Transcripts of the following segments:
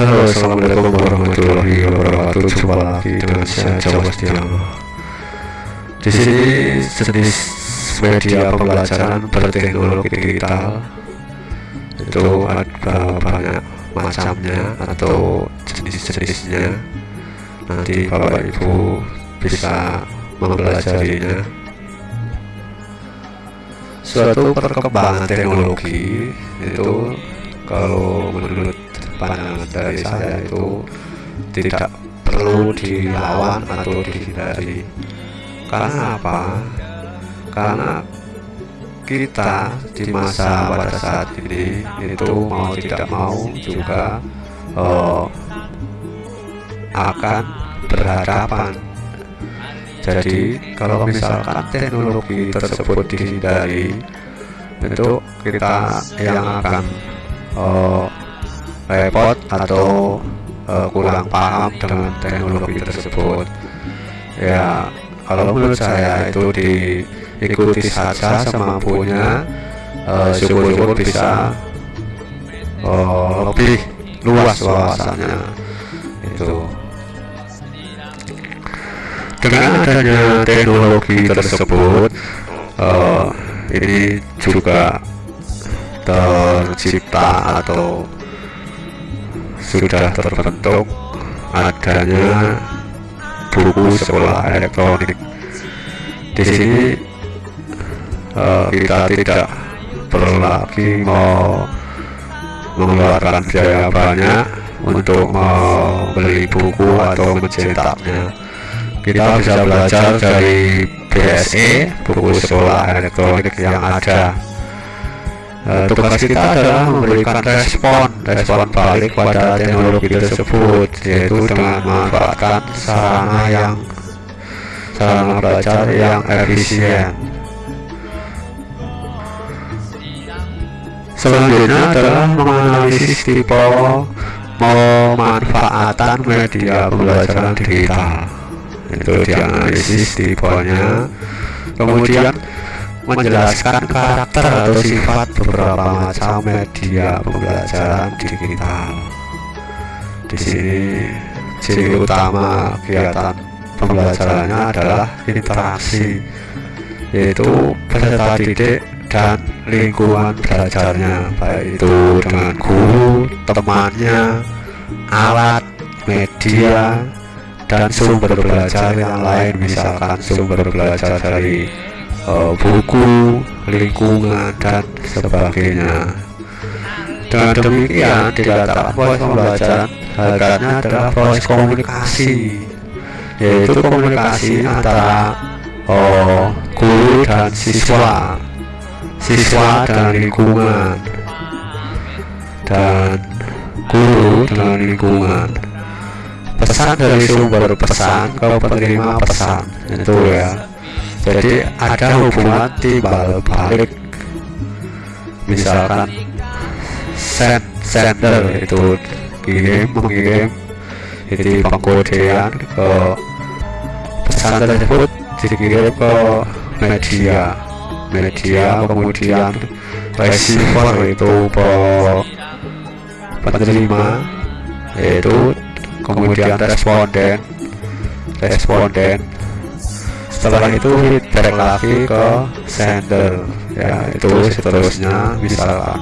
Halo, assalamualaikum warahmatullahi wabarakatuh. Jumpa lagi dengan saya Jawa Setiano. Di sini jenis media pembelajaran berteknologi digital itu ada banyak macamnya atau jenis-jenisnya. Nanti Bapak Ibu bisa mempelajarinya. Suatu perkembangan teknologi itu kalau menurut pandangan dari saya itu tidak perlu dilawan atau dihindari. Karena apa? Karena kita di masa pada saat ini itu mau tidak mau juga uh, akan berhadapan. Jadi kalau misalkan teknologi tersebut dihindari itu kita yang akan uh, repot atau uh, kurang paham dengan teknologi tersebut. Ya kalau menurut saya itu diikuti saja semampunya uh, syukur-syukur bisa uh, lebih luas wawasannya. Itu. Dengan adanya teknologi tersebut uh, ini juga tercipta atau sudah terbentuk adanya buku sekolah elektronik. Di sini uh, kita tidak perlu lagi mau mengeluarkan biaya banyak untuk membeli buku atau mencetaknya. Kita bisa belajar dari BSE, buku sekolah elektronik yang ada Uh, tugas kita adalah memberikan respon respon balik pada teknologi tersebut yaitu dengan memanfaatkan sarana yang sarana belajar yang efisien. Selanjutnya adalah menganalisis tipe pemanfaatan media pembelajaran digital. Itu dianalisis tipenya. Kemudian menjelaskan karakter atau sifat beberapa macam media pembelajaran digital. Di sini ciri utama kegiatan pembelajarannya adalah interaksi, yaitu peserta didik dan lingkungan belajarnya, baik itu dengan guru, temannya, alat, media, dan sumber belajar yang lain, misalkan sumber belajar dari uh, buku, lingkungan, dan sebagainya. Dengan demikian, dikatakan proses pembelajaran. Harganya adalah proses komunikasi, yaitu komunikasi antara oh, guru dan siswa, siswa dan lingkungan, dan guru dengan lingkungan. Pesan dari sumber pesan ke penerima pesan. Itu ya jadi ada hubungan timbal balik. misalkan send sender itu kirim mengirim jadi pengkodean ke pesan tersebut dikirim ke media. Media kemudian receiver itu ke penerima yaitu kemudian responden. Responden setelah itu feedback lagi ke sender ya itu seterusnya misalkan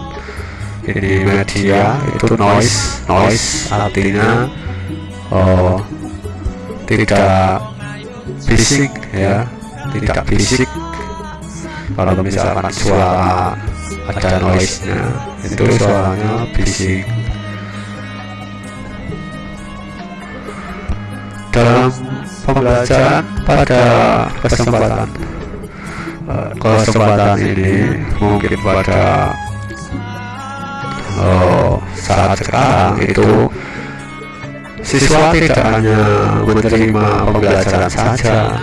ini media itu noise noise artinya oh tidak bisik ya. Tidak bisik kalau misalkan suara ada noise nya itu suaranya bisik dalam pembelajaran pada kesempatan uh, kesempatan ini mungkin pada uh, saat sekarang itu siswa tidak hanya menerima pembelajaran saja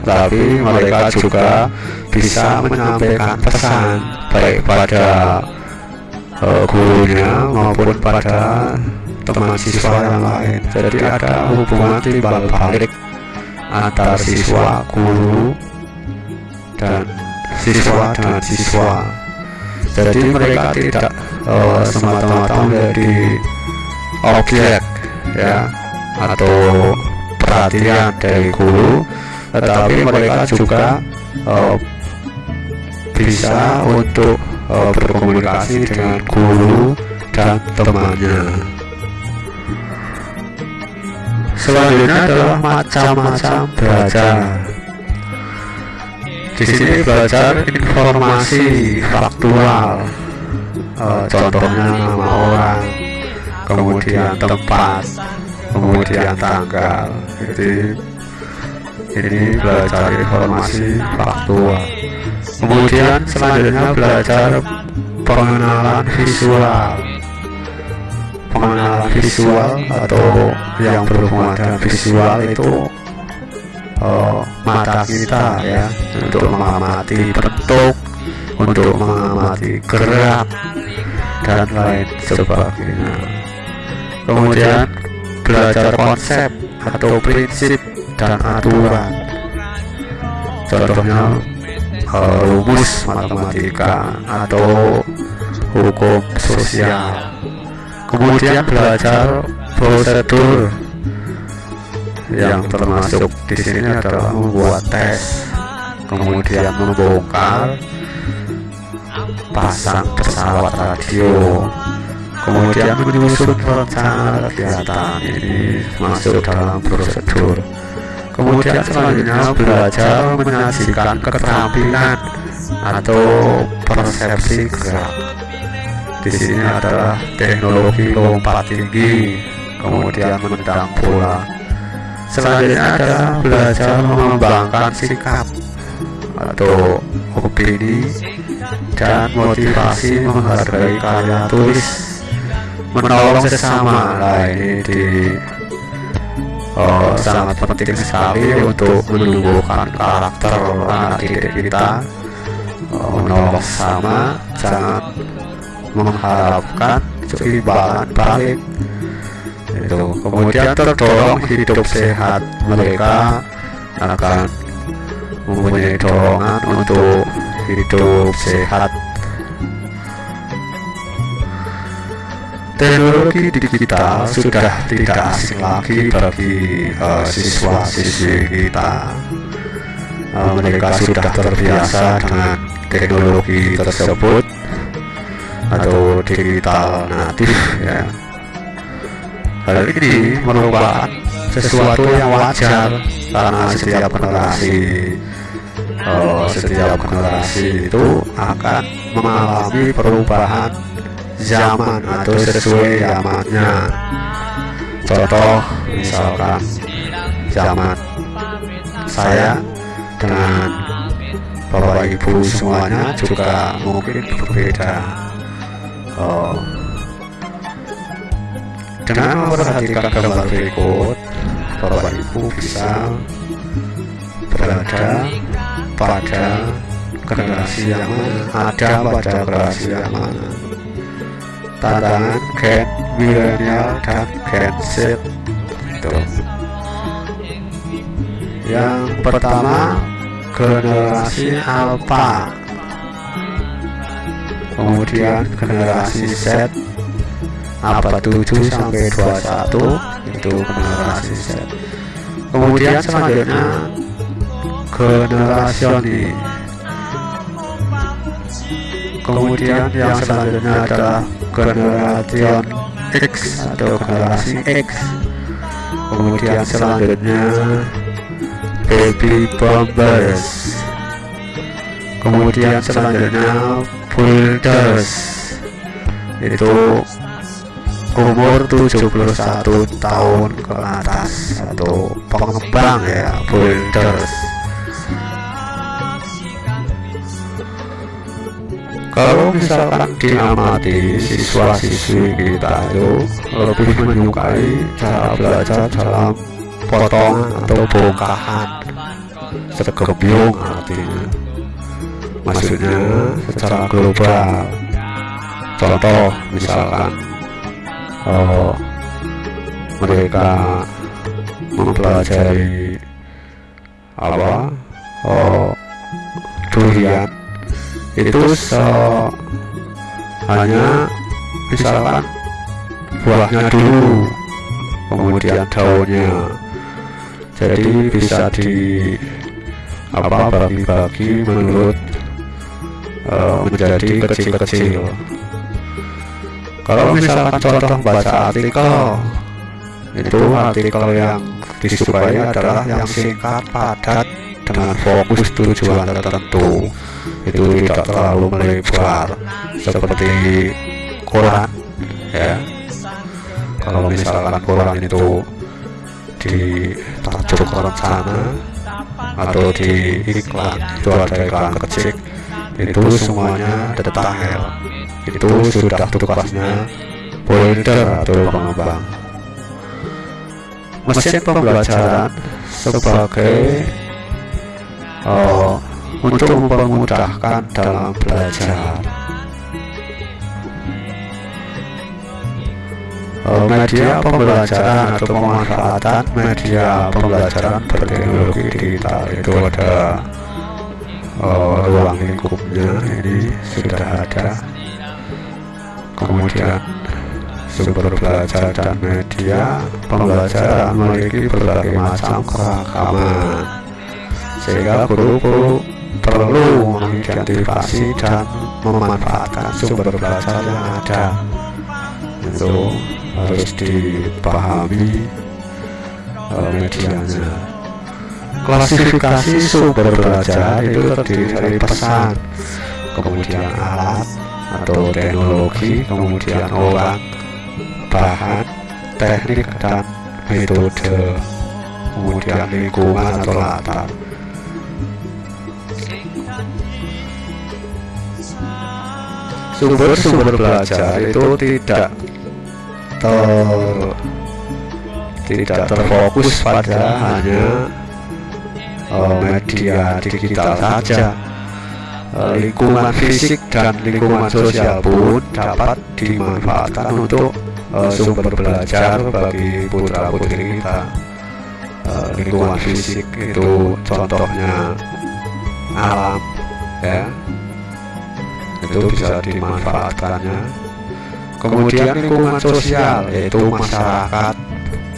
tapi mereka juga bisa menyampaikan pesan baik pada uh, gurunya maupun pada teman siswa yang lain. Jadi ada hubungan timbal balik antar siswa guru dan siswa dan siswa. Jadi mereka tidak uh, semata-mata menjadi objek ya atau perhatian dari guru tetapi mereka juga uh, bisa untuk uh, berkomunikasi dengan guru dan temannya selanjutnya adalah macam-macam belajar. Di sini belajar informasi faktual. Uh, contohnya nama orang kemudian tempat kemudian tanggal. Jadi ini belajar informasi faktual. Kemudian selanjutnya belajar pengenalan visual visual atau yang berhubungan dengan visual itu uh, mata kita ya untuk mengamati bentuk untuk mengamati gerak dan lain sebagainya. Kemudian belajar konsep atau prinsip dan aturan. Contohnya uh, rumus matematika atau hukum sosial kemudian belajar prosedur yang termasuk di sini adalah membuat tes kemudian membongkar pasang pesawat radio kemudian menyusun rencana kegiatan ini masuk dalam prosedur. Kemudian selanjutnya belajar menyajikan keterampilan atau persepsi gerak di sini adalah teknologi lompat tinggi kemudian menendang bola. Selanjutnya adalah belajar mengembangkan sikap atau opini dan motivasi menghargai karya tulis menolong sesama nah ini di oh, sangat penting sekali untuk menumbuhkan karakter anak didik kita. Oh, menolong sesama jangan mengharapkan keimbangan balik itu. Kemudian terdorong hidup sehat mereka akan mempunyai dorongan untuk hidup sehat. Teknologi digital sudah tidak asing lagi bagi uh, siswa-siswi kita. Uh, mereka sudah terbiasa dengan teknologi tersebut atau digital natif ya. Hal ini merupakan sesuatu yang wajar karena setiap generasi uh, setiap generasi itu akan mengalami perubahan zaman atau sesuai zamannya. Contoh misalkan zaman saya dengan bapak ibu semuanya juga mungkin berbeda Oh. Dengan memperhatikan gambar berikut, Bapak Ibu bisa berada pada generasi yang mana, ada pada generasi yang mana. Tantangan Gen milenial dan Gen Z itu. Yang pertama generasi Alpha kemudian generasi Z abad 7 sampai 21 itu generasi Z. Kemudian selanjutnya generasi kemudian yang selanjutnya adalah generasi X atau generasi X. Kemudian selanjutnya baby bombers kemudian selanjutnya Builders. Itu umur 71 tahun ke atas. Atau pengembang ya Builders. Kalau misalkan diamati siswa-siswi kita itu lebih menyukai cara belajar dalam potongan atau bongkahan. Segebyung artinya maksudnya secara global. Contoh misalkan oh, mereka mempelajari apa? Oh, durian. Itu so, hanya misalkan buahnya dulu kemudian daunnya. Jadi bisa di apa bagi-bagi menurut uh, menjadi kecil-kecil. Kalau misalkan contoh baca artikel itu artikel yang disukai adalah yang singkat padat dengan fokus tujuan tertentu. Itu tidak terlalu melebar seperti koran ya. Kalau misalkan koran itu ditajuk sana atau di iklan itu ada iklan kecil itu semuanya detail itu sudah tugasnya builder atau pengembang mesin pembelajaran sebagai uh, untuk mempermudahkan dalam belajar. Uh, media pembelajaran atau pemanfaatan media pembelajaran berteknologi digital itu ada uh, ruang lingkupnya ini sudah ada. Kemudian sumber belajar dan media pembelajaran memiliki berbagai macam keragaman. Sehingga guru perlu mengidentifikasi dan memanfaatkan sumber belajar yang ada. Itu harus dipahami uh, medianya klasifikasi sumber belajar itu terdiri dari pesan kemudian alat atau teknologi kemudian orang bahan teknik dan metode kemudian lingkungan atau latar. Sumber-sumber belajar itu tidak ter tidak terfokus pada hanya media digital saja. Uh, lingkungan fisik dan lingkungan sosial pun dapat dimanfaatkan untuk uh, sumber belajar bagi putra putri kita. Uh, lingkungan fisik itu contohnya alam ya. Itu bisa dimanfaatkannya. Kemudian lingkungan sosial yaitu masyarakat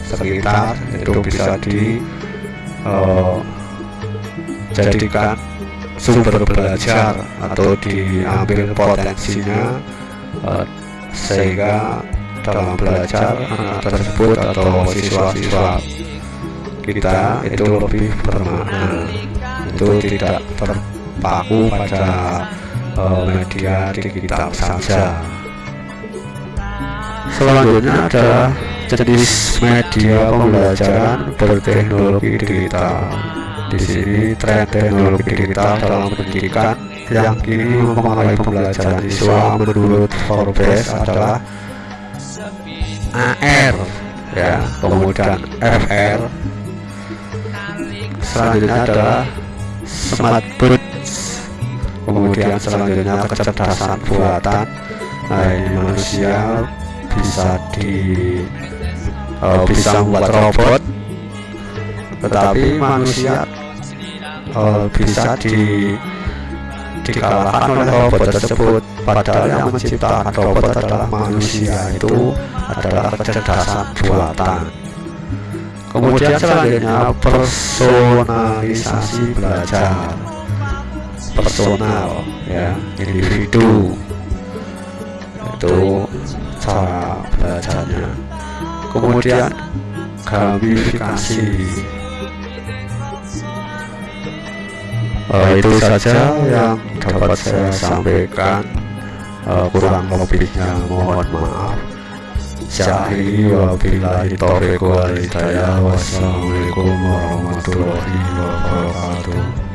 sekitar itu bisa di uh, jadikan sumber belajar atau diambil potensinya uh, sehingga dalam belajar anak tersebut atau siswa-siswa kita itu lebih bermakna. Itu tidak terpaku pada uh, media digital saja. Selanjutnya adalah jenis media pembelajaran berteknologi digital di sini tren teknologi digital dalam pendidikan. Yang kini mempengaruhi pembelajaran siswa menurut Forbes adalah AR ya kemudian FR selanjutnya adalah smart boots. Kemudian selanjutnya kecerdasan buatan. Nah ini manusia bisa di uh, bisa membuat robot tetapi manusia uh, bisa di dikalahkan oleh robot tersebut. Padahal yang menciptakan robot adalah manusia. Itu adalah kecerdasan buatan. Kemudian selanjutnya personalisasi belajar. Personal ya individu. Itu cara belajarnya. Kemudian gamifikasi uh, itu saja yang dapat saya sampaikan. Uh, kurang lebihnya mohon maaf. Syahri wabillahi taufiq wal hidayah. Wassalamualaikum warahmatullahi wabarakatuh